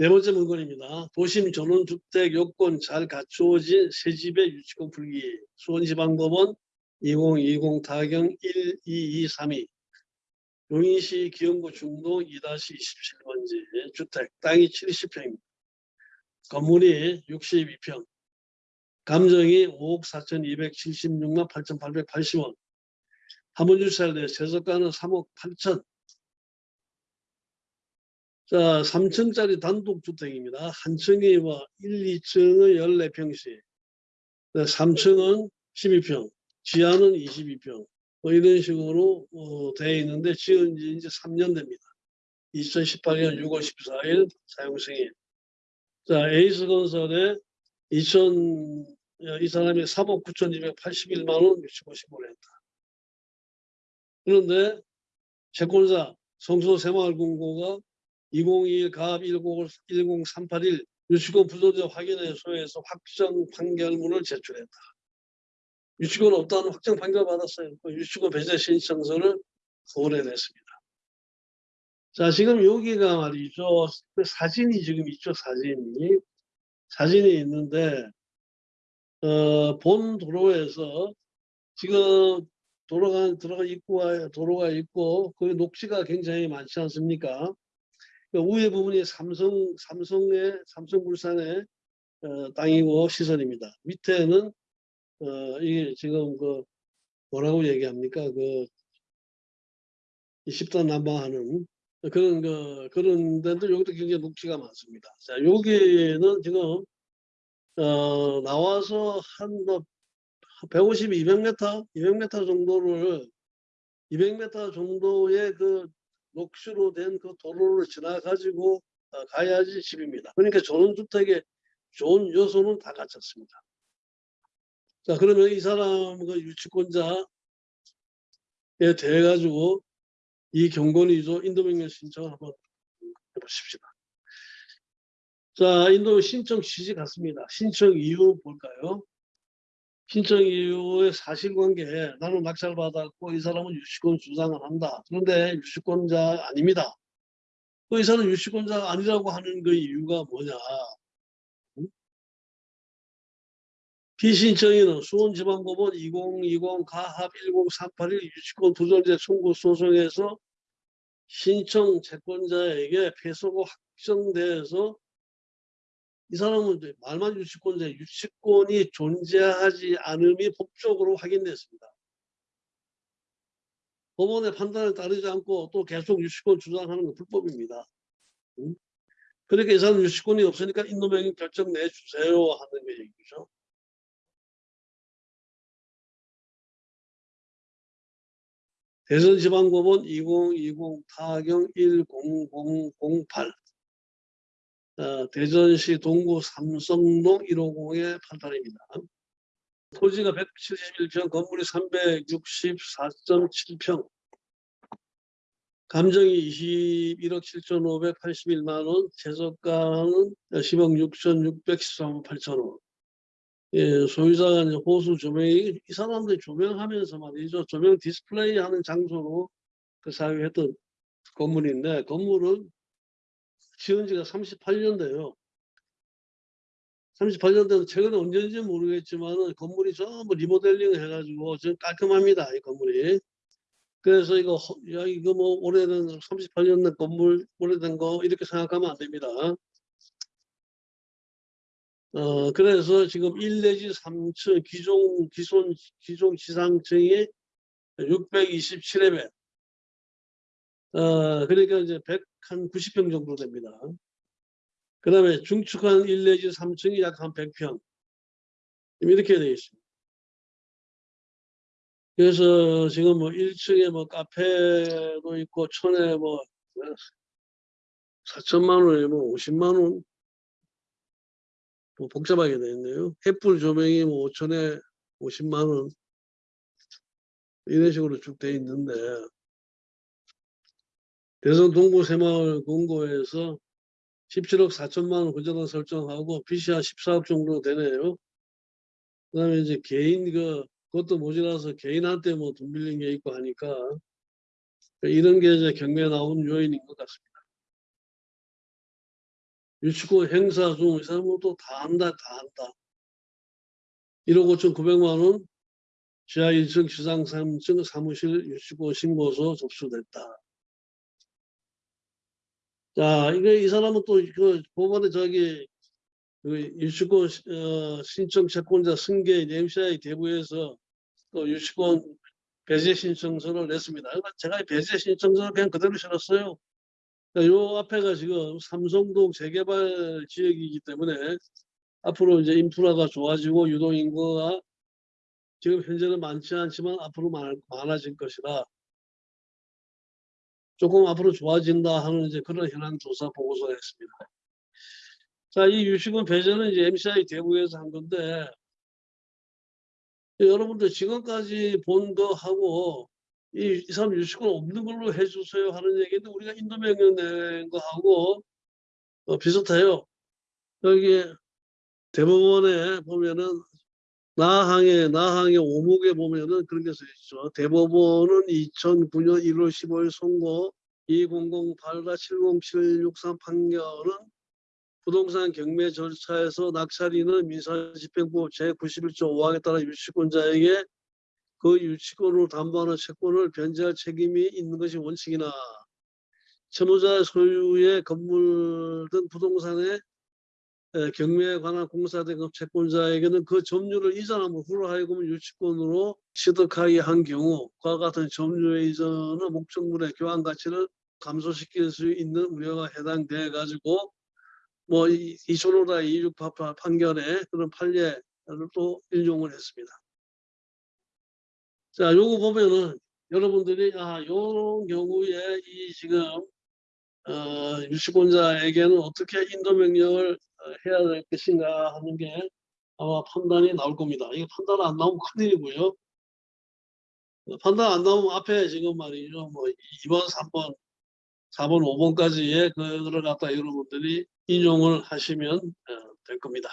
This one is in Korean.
네 번째 문건입니다. 도심 전원주택 요건 잘 갖추어진 새집의 유치권 풀기. 수원지방법원 2020 타경 12232 용인시 기흥구 중동 2-27번지 주택 땅이 70평입니다. 건물이 62평. 감정이 5억 4,276만 8,880원. 한번 주차를 세석가는 3억 8천 자, 3층짜리 단독주택입니다. 한 층이 뭐 1, 2층은 14평씩, 3층은 12평, 지하는 22평, 뭐 이런 식으로 어, 되어 있는데 지은 지 이제 3년 됩니다. 2018년 6월 14일 사용 승인. 자, 에이스 건설에 2000, 이 사람이 3억 9,281만 원 유치고 신고를 했다. 그런데 채권자 성소 새마을금고가 2021 가압 10381 유치권 부조제 확인에 소해서 확정 판결문을 제출했다. 유치권 없다는 확정 판결 받았어요. 그 유치권 배제 신청서를 보내냈습니다. 자, 지금 여기가 말이죠. 그 사진이 지금 있죠, 사진이. 사진이 있는데, 어, 본 도로에서 지금 도로가, 들어가 입구와 도로가 있고, 그 녹지가 굉장히 많지 않습니까? 그 우회 부분이 삼성, 삼성의, 삼성물산의 어, 땅이고 시설입니다. 밑에는, 어, 이게 지금 그, 뭐라고 얘기합니까? 그, 10단 난방하는 그런, 그, 그런 데도 여기도 굉장히 녹지가 많습니다. 자, 여기는 지금, 어, 나와서 한, 뭐, 150, 200m, 200m 정도를 200m 정도의 그 녹수로 된 그 도로를 지나가지고 어, 가야지 집입니다. 그러니까 전원주택의 좋은 요소는 다 갖췄습니다. 자 그러면 이 사람 그 유치권자에 대해 가지고 이 경건이죠 인도명령 신청을 한번 해보십시다. 자 인도 신청 취지 같습니다. 신청 이유 볼까요? 신청 이후의 사실관계 나는 낙찰 받았고 이 사람은 유치권 주장을 한다. 그런데 유치권자 아닙니다. 그이 사람은 유치권자가 아니라고 하는 그 이유가 뭐냐. 피신청인은 수원지방법원 2020 가합 10381 유치권 부존재 청구 소송에서 신청 채권자에게 패소가 확정돼서 이 사람은 말만 유치권자 유치권이 존재하지 않음이 법적으로 확인됐습니다. 법원의 판단에 따르지 않고 또 계속 유치권 주장하는 건 불법입니다. 응? 그러니까 이 사람 유치권이 없으니까 인도명령 결정 내주세요 하는 게 얘기죠. 대전지방법원 2020 타경 10008 어, 대전시 동구 삼성동 150의 판단입니다. 토지가 171평, 건물이 364.7평, 감정이 21억 7,581만 원, 최저가는 10억 6,613만 8천 원. 예, 소유자가 이제 호수 조명이 이 사람들이 조명하면서 말이죠. 조명 디스플레이 하는 장소로 그 사용했던 건물인데 건물은 지은 지가 38년 돼요. 38년 돼서 최근에 언제인지 모르겠지만 건물이 전부 리모델링 해가지고 지금 깔끔합니다. 이 건물이. 그래서 이거 야 이거 뭐 오래된 38년 된 건물 오래된 거 이렇게 생각하면 안 됩니다. 어 그래서 지금 1 내지 3층 기존 기존 기존 지상층이 627회배 어, 그러니까 이제 100 한 90평 정도 됩니다. 그 다음에 중축 한 1 내지 3층이 약 한 100평. 이렇게 되어 있습니다. 그래서 지금 뭐 1층에 뭐 카페도 있고 촌에 뭐 4천만 원에 뭐 50만 원. 뭐 복잡하게 되어 있네요. 햇불 조명이 뭐 5천에 50만 원. 이런 식으로 쭉 되어 있는데 대선 동구 새마을 공고에서 17억 4천만 원 구조당 설정하고 한 14억 정도 되네요. 그 다음에 이제 개인 그 그것도 모자라서 개인한테 뭐 돈 빌린 게 있고 하니까 이런 게 이제 경매에 나온 요인인 것 같습니다. 유치권 행사 중 이 사람은 또 다 한다 다 한다 1억 5천 9백만 원 지하 1층 시상 3층 사무실 유치권 신고서 접수됐다. 자, 이게 이 사람은 또 그 법원에 저기 그 유치권 시- 어, 신청 채권자 승계 MCI 대부에서 또 유치권 배제 신청서를 냈습니다. 그러니까 제가 이 배제 신청서를 그냥 그대로 실었어요. 자, 요 앞에가 지금 삼성동 재개발 지역이기 때문에 앞으로 이제 인프라가 좋아지고 유동인구가 지금 현재는 많지 않지만 앞으로 많, 많아질 것이다. 조금 앞으로 좋아진다 하는 이제 그런 현황 조사 보고서가 있습니다. 자, 이 유식은 배제는 이제 MCI 대구에서 한 건데 여러분들 지금까지 본 거하고 이, 이 사람 유식은 없는 걸로 해주세요 하는 얘기인데 우리가 인도명령 낸 거하고 어, 비슷해요. 여기 대법원에 보면은 나항의 나항의 오목에 보면은 그런 게 써 있죠. 대법원은 2009년 1월 15일 선고 2008-707663 판결은 부동산 경매 절차에서 낙찰인은 민사집행법 제91조 5항에 따라 유치권자에게 그 유치권으로 담보하는 채권을 변제할 책임이 있는 것이 원칙이나 채무자 소유의 건물 등 부동산의 에, 경매에 관한 공사된 그 채권자에게는 그 점유를 이전함으로 후로 하여금 유치권으로 취득하게 한 경우 그와 같은 점유의 이전은 목적물의 교환 가치를 감소시킬 수 있는 우려가 해당돼 가지고 뭐 이- 이촌호다 이육파파 판결에 그런 판례를 또 인용을 했습니다. 자, 요거 보면은 여러분들이 아, 요 경우에 이 지금 어, 유치권자에게는 어떻게 인도 명령을 어, 해야 될 것인가 하는 게 아마 판단이 나올 겁니다. 이게 판단 안 나오면 큰일이고요. 어, 판단 안 나오면 앞에 지금 말이죠. 뭐 2번, 3번, 4번, 5번까지의 그거를 갖다 여러분들이 인용을 하시면 어, 될 겁니다.